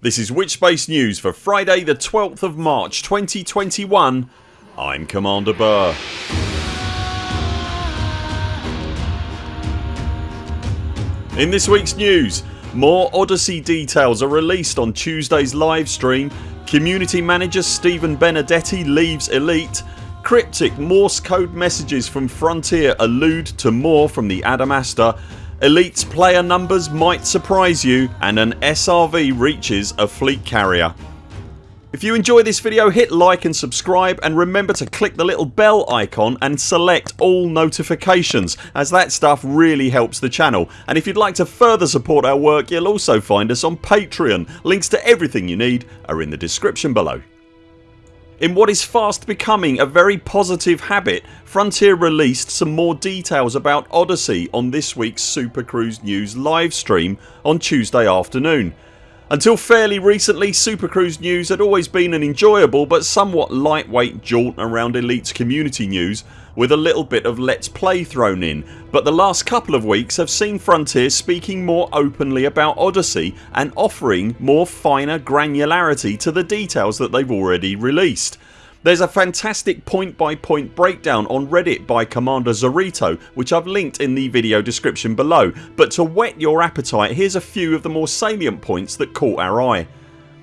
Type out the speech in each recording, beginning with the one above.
This is Witchspace News for Friday the 12th of March 2021 I'm Commander Burr. In this weeks news more Odyssey details are released on Tuesdays livestream Community manager Stephen Benedetti leaves Elite. Cryptic Morse code messages from Frontier allude to more from the Adamastor Elite's player numbers might surprise you and an SRV reaches a fleet carrier. If you enjoy this video hit like and subscribe and remember to click the little bell icon and select all notifications as that stuff really helps the channel and if you'd like to further support our work you'll also find us on Patreon. Links to everything you need are in the description below. In what is fast becoming a very positive habit Frontier released some more details about Odyssey on this weeks Super Cruise News livestream on Tuesday afternoon. Until fairly recently Super Cruise news had always been an enjoyable but somewhat lightweight jaunt around Elite's community news with a little bit of let's play thrown in but the last couple of weeks have seen Frontier speaking more openly about Odyssey and offering more finer granularity to the details that they've already released. There's a fantastic point by point breakdown on reddit by Commander Zorito which I've linked in the video description below but to whet your appetite here's a few of the more salient points that caught our eye.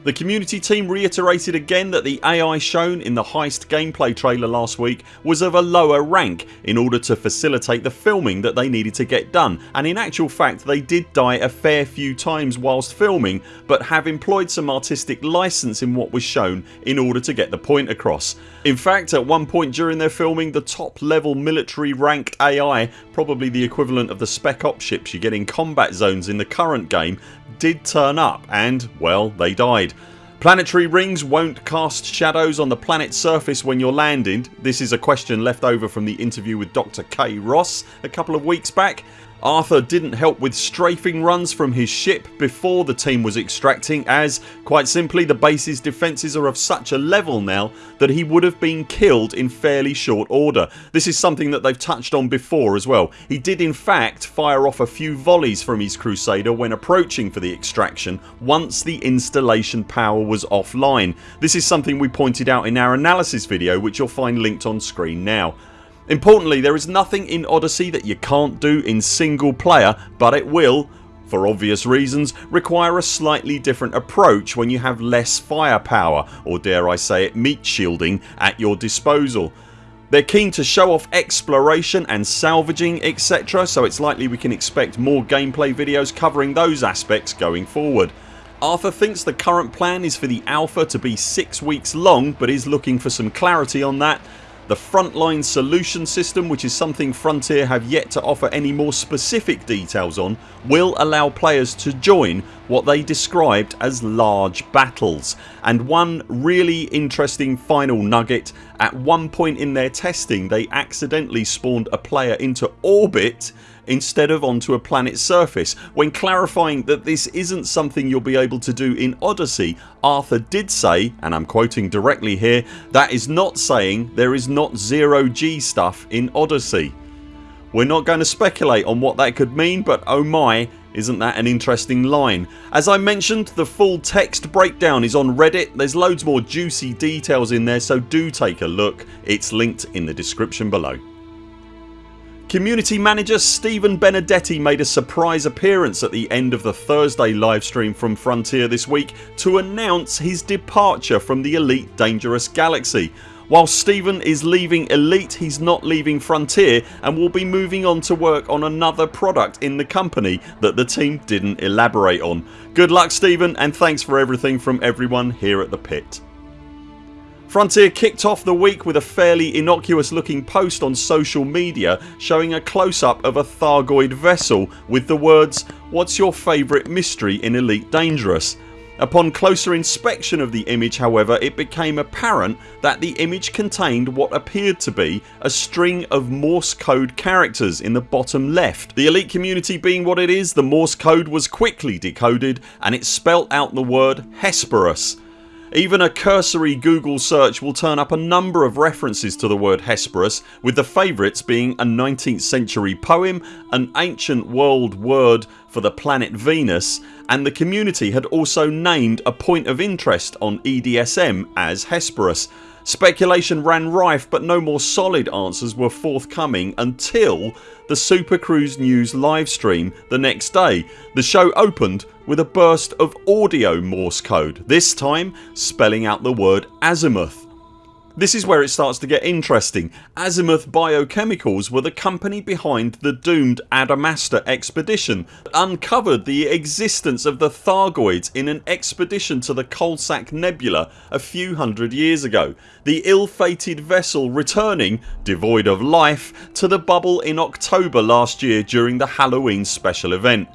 The community team reiterated again that the AI shown in the Heist gameplay trailer last week was of a lower rank in order to facilitate the filming that they needed to get done and in actual fact they did die a fair few times whilst filming but have employed some artistic licence in what was shown in order to get the point across. In fact at one point during their filming the top level military ranked AI probably the equivalent of the spec ops ships you get in combat zones in the current game did turn up and well they died. Planetary rings won't cast shadows on the planet's surface when you're landing. This is a question left over from the interview with Dr Kay Ross a couple of weeks back Arthur didn't help with strafing runs from his ship before the team was extracting as quite simply the base's defences are of such a level now that he would have been killed in fairly short order. This is something that they've touched on before as well. He did in fact fire off a few volleys from his Crusader when approaching for the extraction once the installation power was offline. This is something we pointed out in our analysis video which you'll find linked on screen now. Importantly there is nothing in Odyssey that you can't do in single player but it will for obvious reasons require a slightly different approach when you have less firepower or dare I say it meat shielding at your disposal. They're keen to show off exploration and salvaging etc so it's likely we can expect more gameplay videos covering those aspects going forward. Arthur thinks the current plan is for the alpha to be 6 weeks long but is looking for some clarity on that the frontline solution system which is something Frontier have yet to offer any more specific details on will allow players to join what they described as large battles. And one really interesting final nugget at one point in their testing they accidentally spawned a player into orbit instead of onto a planet's surface. When clarifying that this isn't something you'll be able to do in Odyssey Arthur did say and I'm quoting directly here that is not saying there is not zero G stuff in Odyssey. We're not going to speculate on what that could mean but oh my isn't that an interesting line. As I mentioned the full text breakdown is on reddit. There's loads more juicy details in there so do take a look. It's linked in the description below. Community manager Stephen Benedetti made a surprise appearance at the end of the Thursday livestream from Frontier this week to announce his departure from the Elite Dangerous Galaxy. While Stephen is leaving Elite he's not leaving Frontier and will be moving on to work on another product in the company that the team didn't elaborate on. Good luck Stephen and thanks for everything from everyone here at the pit. Frontier kicked off the week with a fairly innocuous looking post on social media showing a close up of a Thargoid vessel with the words what's your favourite mystery in Elite Dangerous Upon closer inspection of the image however it became apparent that the image contained what appeared to be a string of Morse code characters in the bottom left. The elite community being what it is the Morse code was quickly decoded and it spelt out the word Hesperus Even a cursory Google search will turn up a number of references to the word Hesperus with the favourites being a 19th century poem, an ancient world word for the planet Venus and the community had also named a point of interest on EDSM as Hesperus. Speculation ran rife but no more solid answers were forthcoming until the Super Cruise News livestream the next day. The show opened with a burst of audio Morse code, this time spelling out the word azimuth. This is where it starts to get interesting. Azimuth Biochemicals were the company behind the doomed Adamastor expedition that uncovered the existence of the Thargoids in an expedition to the Coalsack Nebula a few hundred years ago. The ill fated vessel returning, devoid of life, to the bubble in October last year during the Halloween special event.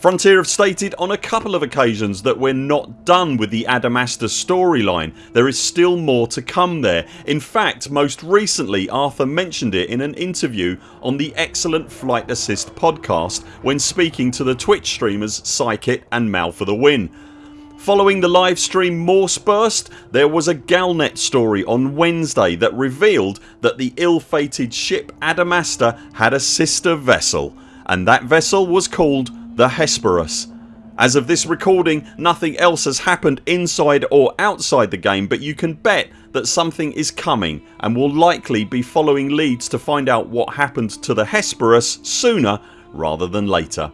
Frontier have stated on a couple of occasions that we're not done with the Adamastor storyline. There is still more to come there. In fact most recently Arthur mentioned it in an interview on the excellent Flight Assist podcast when speaking to the Twitch streamers Psykit and Mal for the Win. Following the livestream Morse burst there was a Galnet story on Wednesday that revealed that the ill-fated ship Adamastor had a sister vessel and that vessel was called the Hesperus. As of this recording nothing else has happened inside or outside the game but you can bet that something is coming and will likely be following leads to find out what happened to the Hesperus sooner rather than later.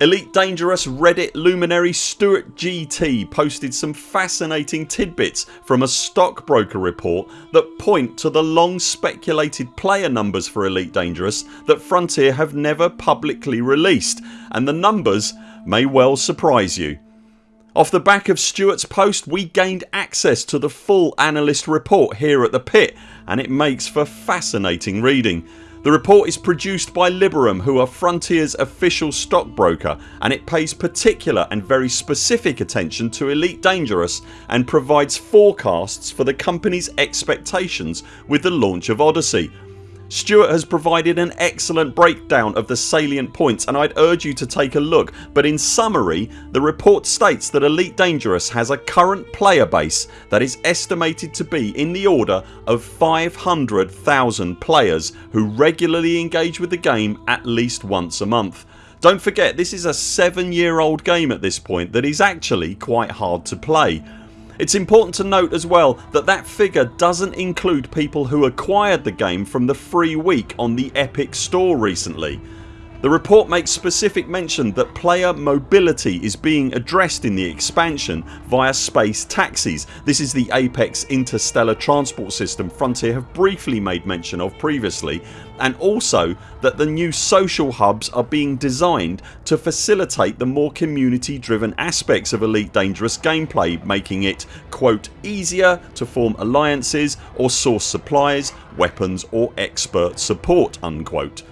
Elite Dangerous Reddit luminary Stuart GT posted some fascinating tidbits from a stockbroker report that point to the long speculated player numbers for Elite Dangerous that Frontier have never publicly released and the numbers may well surprise you. Off the back of Stuart's post we gained access to the full analyst report here at the pit and it makes for fascinating reading. The report is produced by Liberum who are Frontiers official stockbroker and it pays particular and very specific attention to Elite Dangerous and provides forecasts for the company's expectations with the launch of Odyssey Stuart has provided an excellent breakdown of the salient points and I'd urge you to take a look but in summary the report states that Elite Dangerous has a current player base that is estimated to be in the order of 500,000 players who regularly engage with the game at least once a month. Don't forget this is a 7 year old game at this point that is actually quite hard to play it's important to note as well that that figure doesn't include people who acquired the game from the free week on the Epic store recently. The report makes specific mention that player mobility is being addressed in the expansion via space taxis. This is the Apex interstellar transport system Frontier have briefly made mention of previously and also that the new social hubs are being designed to facilitate the more community driven aspects of Elite Dangerous gameplay making it quote easier to form alliances or source supplies, weapons or expert support unquote.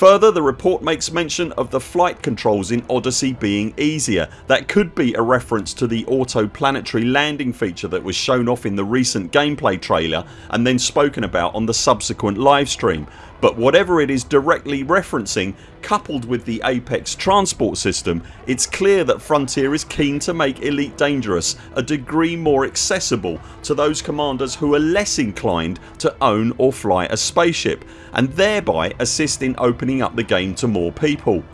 Further the report makes mention of the flight controls in Odyssey being easier. That could be a reference to the auto planetary landing feature that was shown off in the recent gameplay trailer and then spoken about on the subsequent livestream but whatever it is directly referencing coupled with the Apex transport system it's clear that Frontier is keen to make Elite Dangerous a degree more accessible to those commanders who are less inclined to own or fly a spaceship and thereby assist in opening up the game to more people.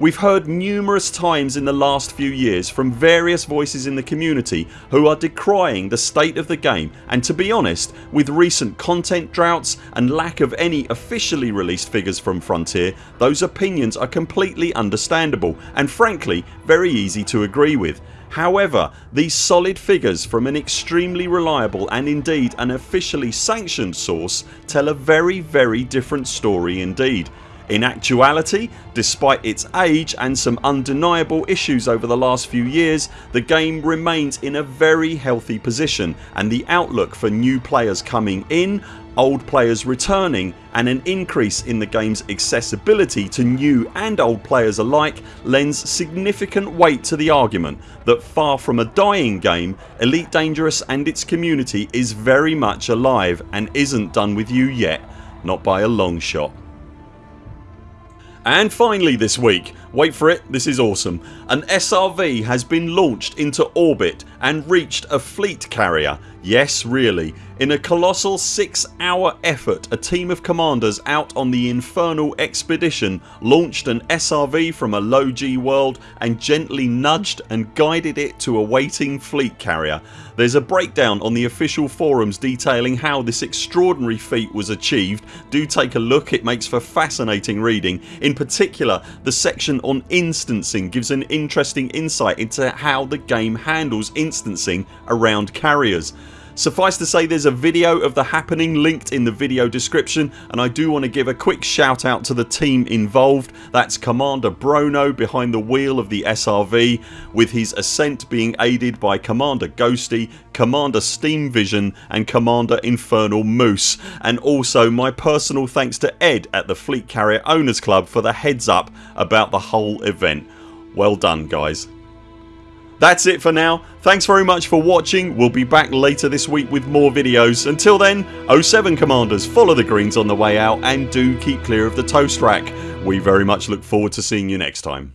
We've heard numerous times in the last few years from various voices in the community who are decrying the state of the game and to be honest with recent content droughts and lack of any officially released figures from Frontier those opinions are completely understandable and frankly very easy to agree with. However these solid figures from an extremely reliable and indeed an officially sanctioned source tell a very very different story indeed in actuality despite its age and some undeniable issues over the last few years the game remains in a very healthy position and the outlook for new players coming in, old players returning and an increase in the games accessibility to new and old players alike lends significant weight to the argument that far from a dying game Elite Dangerous and its community is very much alive and isn't done with you yet not by a long shot. And finally this week, wait for it this is awesome, an SRV has been launched into orbit and reached a fleet carrier Yes really. In a colossal 6 hour effort a team of commanders out on the infernal expedition launched an SRV from a low G world and gently nudged and guided it to a waiting fleet carrier. There's a breakdown on the official forums detailing how this extraordinary feat was achieved. Do take a look it makes for fascinating reading. In particular the section on instancing gives an interesting insight into how the game handles instancing around carriers. Suffice to say there's a video of the happening linked in the video description and I do want to give a quick shout out to the team involved. That's Commander Brono behind the wheel of the SRV with his ascent being aided by Commander Ghosty, Commander Steam Vision and Commander Infernal Moose and also my personal thanks to Ed at the Fleet Carrier Owners Club for the heads up about the whole event. Well done guys. That's it for now. Thanks very much for watching. We'll be back later this week with more videos. Until then 0 7 CMDRs follow the greens on the way out and do keep clear of the toast rack. We very much look forward to seeing you next time.